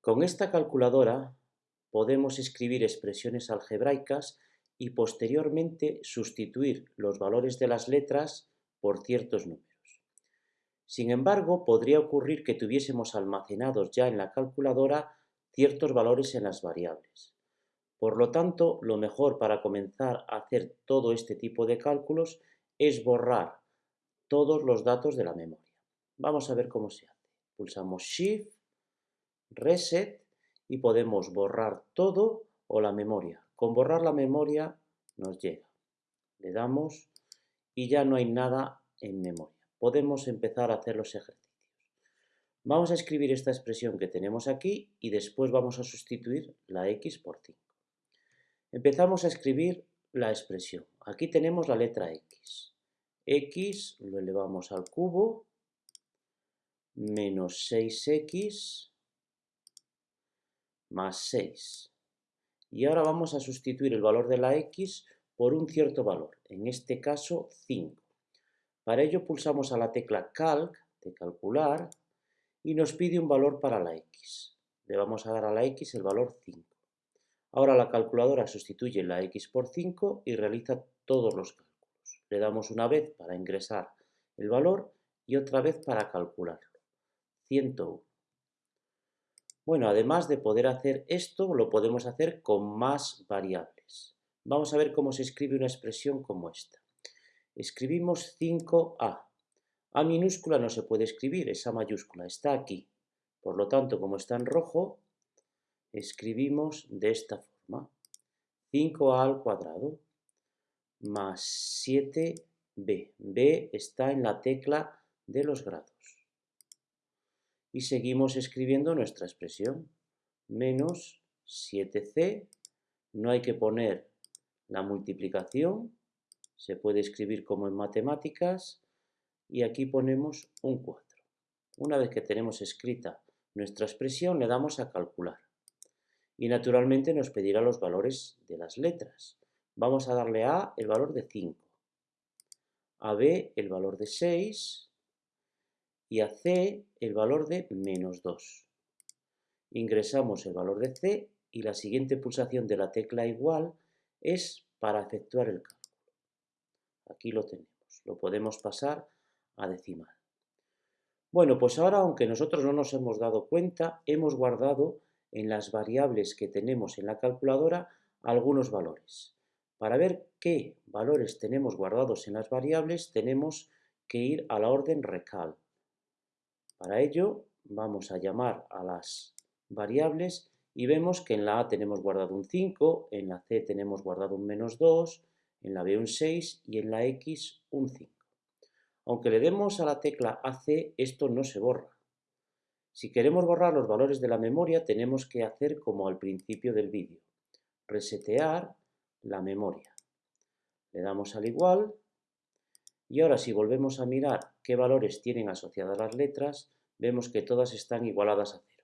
Con esta calculadora podemos escribir expresiones algebraicas y posteriormente sustituir los valores de las letras por ciertos números. Sin embargo, podría ocurrir que tuviésemos almacenados ya en la calculadora ciertos valores en las variables. Por lo tanto, lo mejor para comenzar a hacer todo este tipo de cálculos es borrar todos los datos de la memoria. Vamos a ver cómo se hace. Pulsamos Shift, Reset y podemos borrar todo o la memoria. Con borrar la memoria nos llega. Le damos y ya no hay nada en memoria. Podemos empezar a hacer los ejercicios. Vamos a escribir esta expresión que tenemos aquí y después vamos a sustituir la x por 5. Empezamos a escribir la expresión. Aquí tenemos la letra x. x lo elevamos al cubo, menos 6x más 6. Y ahora vamos a sustituir el valor de la x por un cierto valor, en este caso 5. Para ello pulsamos a la tecla Calc de calcular y nos pide un valor para la x. Le vamos a dar a la x el valor 5. Ahora la calculadora sustituye la x por 5 y realiza todos los cálculos. Le damos una vez para ingresar el valor y otra vez para calcularlo. 101. Bueno, además de poder hacer esto, lo podemos hacer con más variables. Vamos a ver cómo se escribe una expresión como esta. Escribimos 5a. A minúscula no se puede escribir, esa mayúscula está aquí. Por lo tanto, como está en rojo, escribimos de esta forma. 5a al cuadrado más 7b. b está en la tecla de los grados. Y seguimos escribiendo nuestra expresión. Menos 7c, no hay que poner la multiplicación, se puede escribir como en matemáticas, y aquí ponemos un 4. Una vez que tenemos escrita nuestra expresión, le damos a calcular y naturalmente nos pedirá los valores de las letras. Vamos a darle a el valor de 5, a B el valor de 6 y a C el valor de menos 2. Ingresamos el valor de C y la siguiente pulsación de la tecla igual es para efectuar el cálculo. Aquí lo tenemos, lo podemos pasar a decimal. Bueno, pues ahora, aunque nosotros no nos hemos dado cuenta, hemos guardado en las variables que tenemos en la calculadora algunos valores. Para ver qué valores tenemos guardados en las variables tenemos que ir a la orden recal. Para ello vamos a llamar a las variables y vemos que en la A tenemos guardado un 5, en la C tenemos guardado un menos 2, en la B un 6 y en la X un 5. Aunque le demos a la tecla AC, esto no se borra. Si queremos borrar los valores de la memoria, tenemos que hacer como al principio del vídeo, resetear la memoria. Le damos al igual y ahora si volvemos a mirar qué valores tienen asociadas las letras, vemos que todas están igualadas a cero.